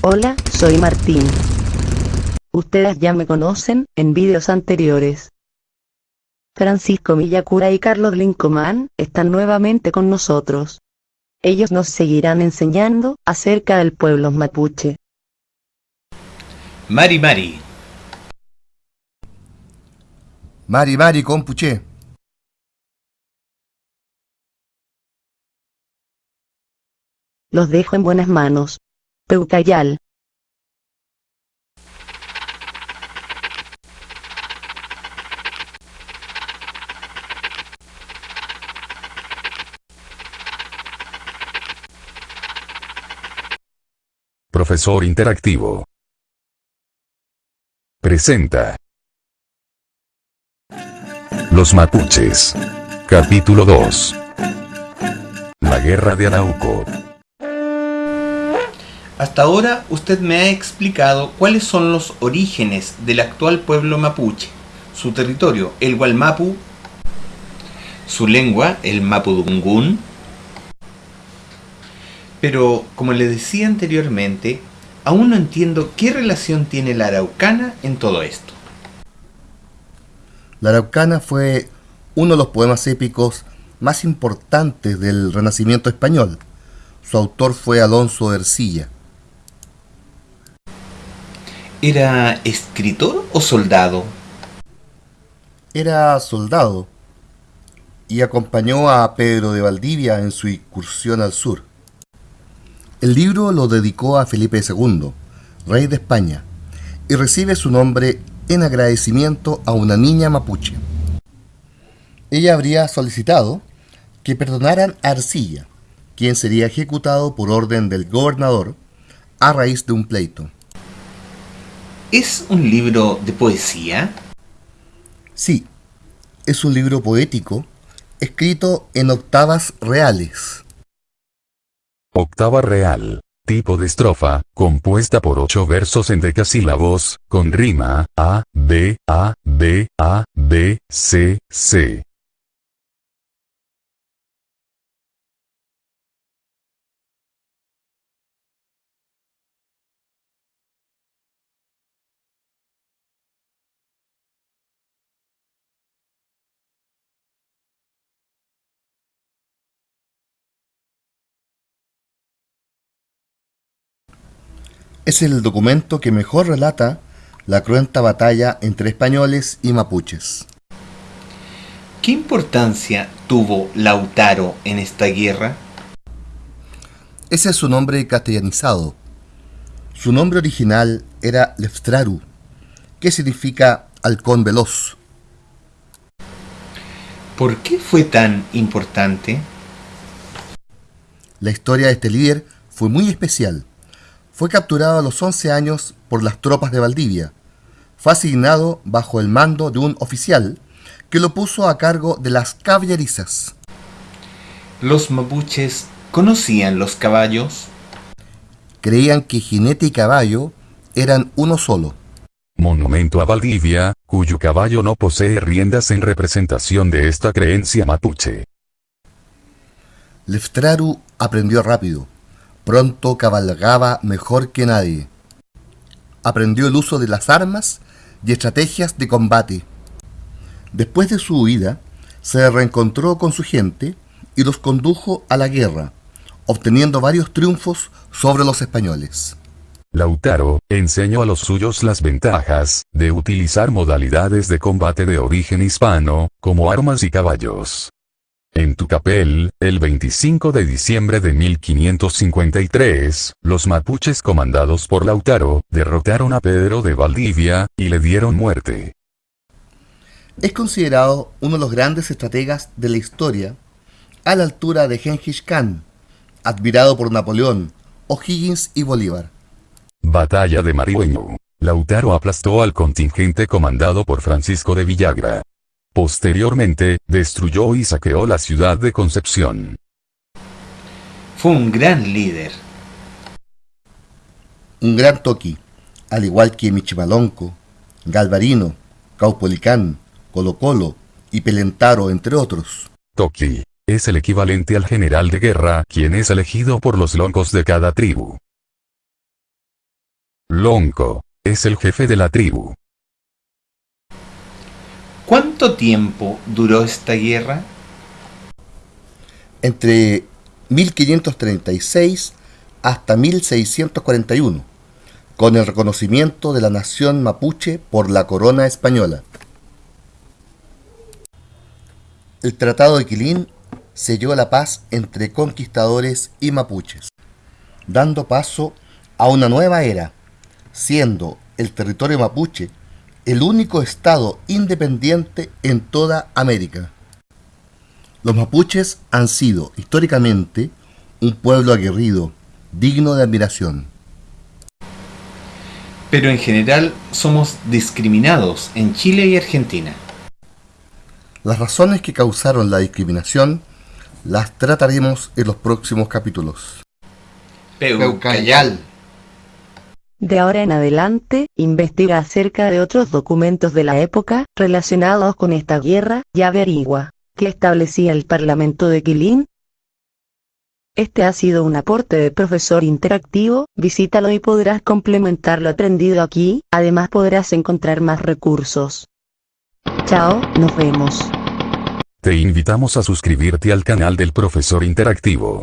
Hola, soy Martín. Ustedes ya me conocen en vídeos anteriores. Francisco Villacura y Carlos Lincomán están nuevamente con nosotros. Ellos nos seguirán enseñando acerca del pueblo mapuche. Mari Mari, Mari Mari Compuche. Los dejo en buenas manos. Peucayal. Profesor Interactivo. Presenta. Los Mapuches. Capítulo 2. La Guerra de Arauco. Hasta ahora usted me ha explicado cuáles son los orígenes del actual pueblo mapuche, su territorio, el Gualmapu, su lengua, el Mapudungún, pero como le decía anteriormente, aún no entiendo qué relación tiene la araucana en todo esto. La Araucana fue uno de los poemas épicos más importantes del Renacimiento español. Su autor fue Alonso de Ercilla. ¿Era escritor o soldado? Era soldado y acompañó a Pedro de Valdivia en su incursión al sur. El libro lo dedicó a Felipe II, rey de España, y recibe su nombre en agradecimiento a una niña mapuche. Ella habría solicitado que perdonaran a Arcilla, quien sería ejecutado por orden del gobernador a raíz de un pleito. ¿Es un libro de poesía? Sí, es un libro poético escrito en octavas reales. Octava real. Tipo de estrofa, compuesta por ocho versos en decasílabos, con rima, A, B, A, B, A, B, C, C. Es el documento que mejor relata la cruenta batalla entre españoles y mapuches. ¿Qué importancia tuvo Lautaro en esta guerra? Ese es su nombre castellanizado. Su nombre original era Leftraru, que significa halcón veloz. ¿Por qué fue tan importante? La historia de este líder fue muy especial. Fue capturado a los 11 años por las tropas de Valdivia. Fue asignado bajo el mando de un oficial que lo puso a cargo de las caballerizas. ¿Los mapuches conocían los caballos? Creían que jinete y caballo eran uno solo. Monumento a Valdivia, cuyo caballo no posee riendas en representación de esta creencia mapuche. Leftraru aprendió rápido. Pronto cabalgaba mejor que nadie. Aprendió el uso de las armas y estrategias de combate. Después de su huida, se reencontró con su gente y los condujo a la guerra, obteniendo varios triunfos sobre los españoles. Lautaro enseñó a los suyos las ventajas de utilizar modalidades de combate de origen hispano, como armas y caballos. En Tucapel, el 25 de diciembre de 1553, los mapuches comandados por Lautaro, derrotaron a Pedro de Valdivia, y le dieron muerte. Es considerado uno de los grandes estrategas de la historia, a la altura de Genghis Khan, admirado por Napoleón, O'Higgins y Bolívar. Batalla de Marihueño. Lautaro aplastó al contingente comandado por Francisco de Villagra. Posteriormente, destruyó y saqueó la ciudad de Concepción. Fue un gran líder. Un gran toqui, al igual que Michimalonco, Galvarino, Caupolicán, Colo Colo y Pelentaro, entre otros. Toki. Es el equivalente al general de guerra, quien es elegido por los locos de cada tribu. Lonco, es el jefe de la tribu. ¿Cuánto tiempo duró esta guerra? Entre 1536 hasta 1641, con el reconocimiento de la nación mapuche por la corona española. El Tratado de Quilín selló la paz entre conquistadores y mapuches, dando paso a una nueva era, siendo el territorio mapuche el único estado independiente en toda América. Los mapuches han sido históricamente un pueblo aguerrido, digno de admiración. Pero en general somos discriminados en Chile y Argentina. Las razones que causaron la discriminación las trataremos en los próximos capítulos. Peucayal. De ahora en adelante, investiga acerca de otros documentos de la época relacionados con esta guerra y averigua qué establecía el Parlamento de Quilín. Este ha sido un aporte de profesor interactivo, visítalo y podrás complementar lo aprendido aquí, además podrás encontrar más recursos. Chao, nos vemos. Te invitamos a suscribirte al canal del profesor interactivo.